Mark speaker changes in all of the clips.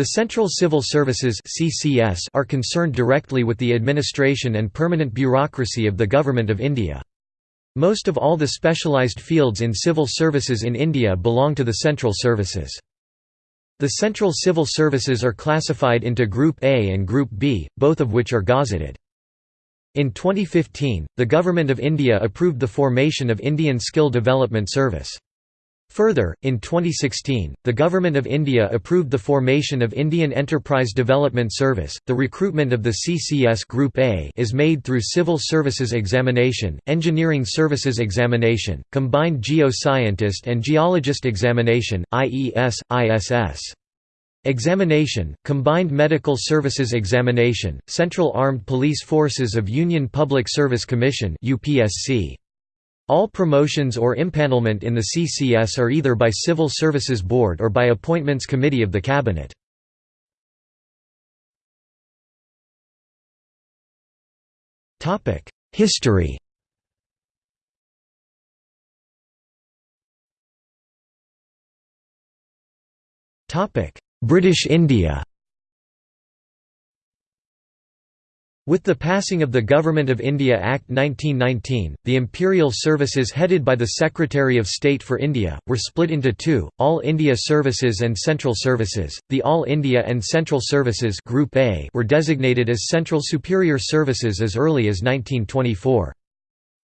Speaker 1: The Central Civil Services are concerned directly with the administration and permanent bureaucracy of the Government of India. Most of all the specialised fields in civil services in India belong to the Central Services. The Central Civil Services are classified into Group A and Group B, both of which are gazetted. In 2015, the Government of India approved the formation of Indian Skill Development Service. Further, in 2016, the Government of India approved the formation of Indian Enterprise Development Service. The recruitment of the CCS Group A is made through Civil Services Examination, Engineering Services Examination, Combined Geo-Scientist and Geologist Examination (IES, ISS). Examination, Combined Medical Services Examination, Central Armed Police Forces of Union Public Service Commission UPSC. All promotions or impanelment in the CCS are either by Civil Services Board or by Appointments Committee of the Cabinet. History British India With the passing of the Government of India Act 1919, the imperial services headed by the Secretary of State for India, were split into two, All India Services and Central Services. The All India and Central Services Group A were designated as Central Superior Services as early as 1924.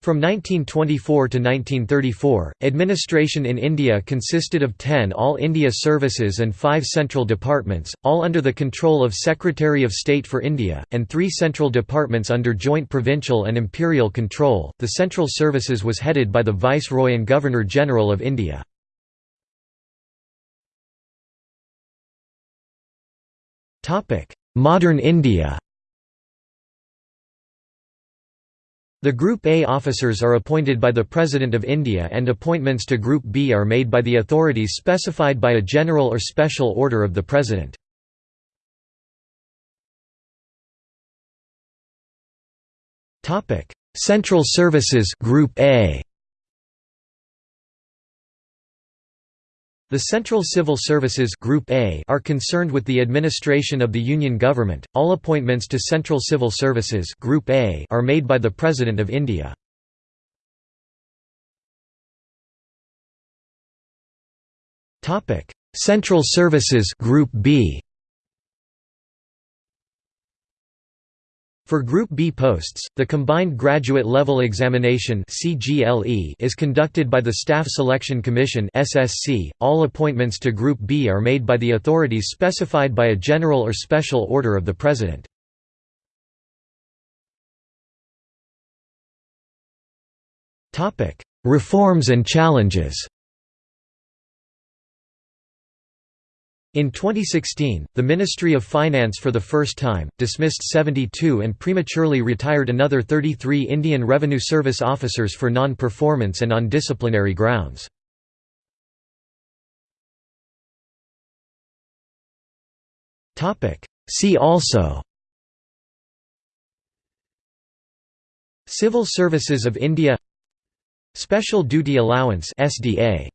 Speaker 1: From 1924 to 1934, administration in India consisted of 10 All India Services and 5 central departments, all under the control of Secretary of State for India, and 3 central departments under joint provincial and imperial control. The Central Services was headed by the Viceroy and Governor General of India. Modern India The Group A officers are appointed by the President of India and appointments to Group B are made by the authorities specified by a general or special order of the President. Central Services Group A The Central Civil Services Group A are concerned with the administration of the Union government. All appointments to Central Civil Services Group A are made by the President of India. Topic: Central Services Group B For Group B posts, the Combined Graduate Level Examination is conducted by the Staff Selection Commission .All appointments to Group B are made by the authorities specified by a general or special order of the President. Reforms and challenges In 2016, the Ministry of Finance for the first time, dismissed 72 and prematurely retired another 33 Indian Revenue Service officers for non-performance and on disciplinary grounds. See also Civil Services of India Special Duty Allowance SDA